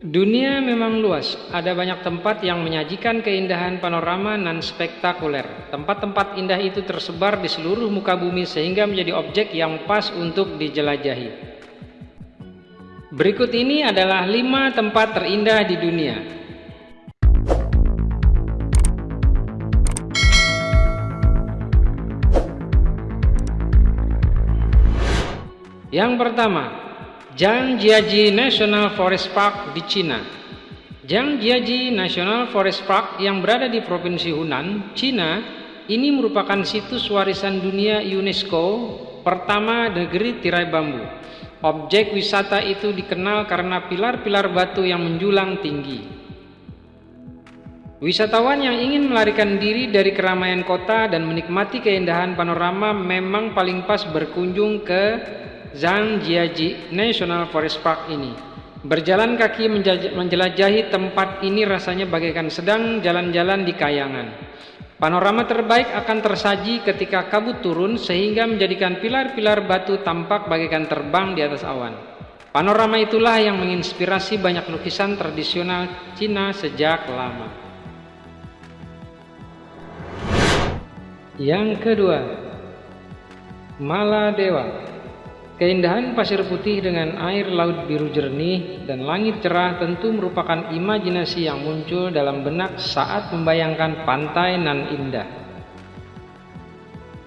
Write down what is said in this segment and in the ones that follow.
Dunia memang luas, ada banyak tempat yang menyajikan keindahan panorama nan spektakuler. Tempat-tempat indah itu tersebar di seluruh muka bumi sehingga menjadi objek yang pas untuk dijelajahi. Berikut ini adalah lima tempat terindah di dunia. Yang pertama, Zhangjiaji National Forest Park di Cina. Zhangjiaji National Forest Park yang berada di Provinsi Hunan, Cina, ini merupakan situs warisan dunia UNESCO pertama negeri tirai bambu. Objek wisata itu dikenal karena pilar-pilar batu yang menjulang tinggi. Wisatawan yang ingin melarikan diri dari keramaian kota dan menikmati keindahan panorama memang paling pas berkunjung ke Zhangjiaji National Forest Park ini. Berjalan kaki menjelajahi tempat ini rasanya bagaikan sedang jalan-jalan di kayangan. Panorama terbaik akan tersaji ketika kabut turun sehingga menjadikan pilar-pilar batu tampak bagaikan terbang di atas awan. Panorama itulah yang menginspirasi banyak lukisan tradisional Cina sejak lama. Yang kedua, Maladewa Keindahan pasir putih dengan air laut biru jernih dan langit cerah tentu merupakan imajinasi yang muncul dalam benak saat membayangkan pantai nan indah.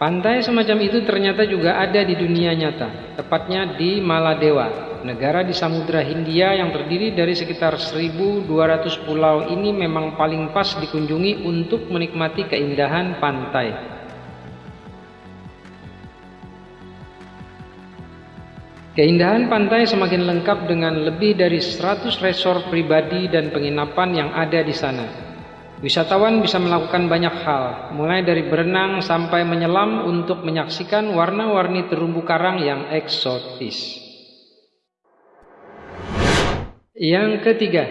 Pantai semacam itu ternyata juga ada di dunia nyata, tepatnya di Maladewa, negara di Samudra Hindia yang terdiri dari sekitar 1200 pulau ini memang paling pas dikunjungi untuk menikmati keindahan pantai. Keindahan pantai semakin lengkap dengan lebih dari 100 resort pribadi dan penginapan yang ada di sana. Wisatawan bisa melakukan banyak hal, mulai dari berenang sampai menyelam untuk menyaksikan warna-warni terumbu karang yang eksotis. Yang ketiga,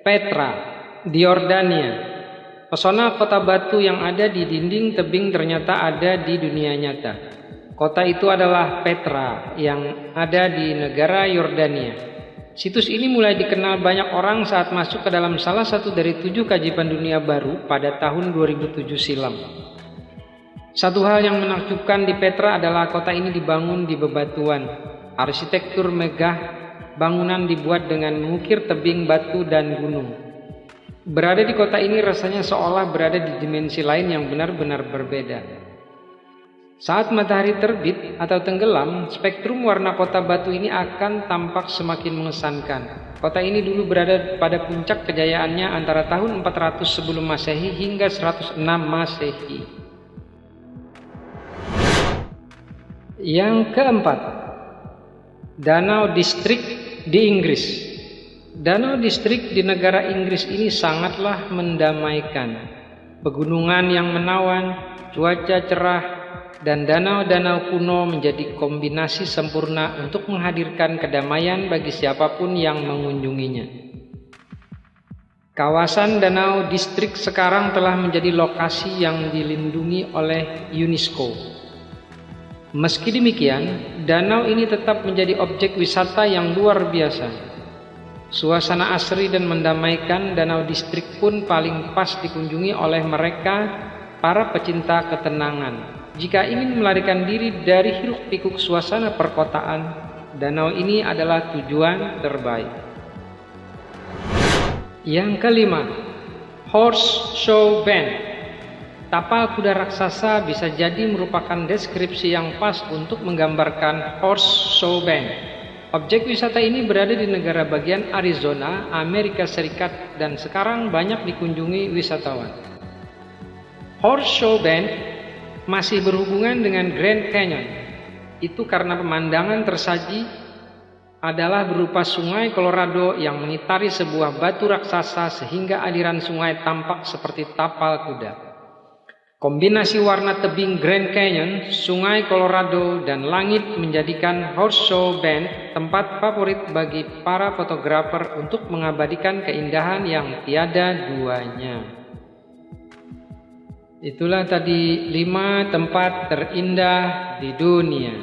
Petra, di Yordania. Pesona kota batu yang ada di dinding tebing ternyata ada di dunia nyata. Kota itu adalah Petra yang ada di negara Yordania. Situs ini mulai dikenal banyak orang saat masuk ke dalam salah satu dari tujuh kajiban dunia baru pada tahun 2007 silam. Satu hal yang menakjubkan di Petra adalah kota ini dibangun di bebatuan. Arsitektur megah, bangunan dibuat dengan mengukir tebing batu dan gunung. Berada di kota ini rasanya seolah berada di dimensi lain yang benar-benar berbeda. Saat matahari terbit atau tenggelam, spektrum warna kota batu ini akan tampak semakin mengesankan. Kota ini dulu berada pada puncak kejayaannya antara tahun 400 sebelum Masehi hingga 106 Masehi. Yang keempat, Danau Distrik di Inggris. Danau Distrik di negara Inggris ini sangatlah mendamaikan. Pegunungan yang menawan, cuaca cerah, dan danau-danau kuno menjadi kombinasi sempurna untuk menghadirkan kedamaian bagi siapa pun yang mengunjunginya. Kawasan danau distrik sekarang telah menjadi lokasi yang dilindungi oleh UNESCO. Meski demikian, danau ini tetap menjadi objek wisata yang luar biasa. Suasana asri dan mendamaikan danau distrik pun paling pas dikunjungi oleh mereka para pecinta ketenangan. Jika ingin melarikan diri dari hiruk pikuk suasana perkotaan, danau ini adalah tujuan terbaik. Yang kelima, Horse Show Band. Tapal kuda raksasa bisa jadi merupakan deskripsi yang pas untuk menggambarkan Horse Show Band. Objek wisata ini berada di negara bagian Arizona, Amerika Serikat dan sekarang banyak dikunjungi wisatawan. Horse Show Band masih berhubungan dengan Grand Canyon. Itu karena pemandangan tersaji adalah berupa sungai Colorado yang mengitari sebuah batu raksasa sehingga aliran sungai tampak seperti tapal kuda. Kombinasi warna tebing Grand Canyon, sungai Colorado, dan langit menjadikan Horse Show Bend tempat favorit bagi para fotografer untuk mengabadikan keindahan yang tiada duanya. Itulah tadi lima tempat terindah di dunia.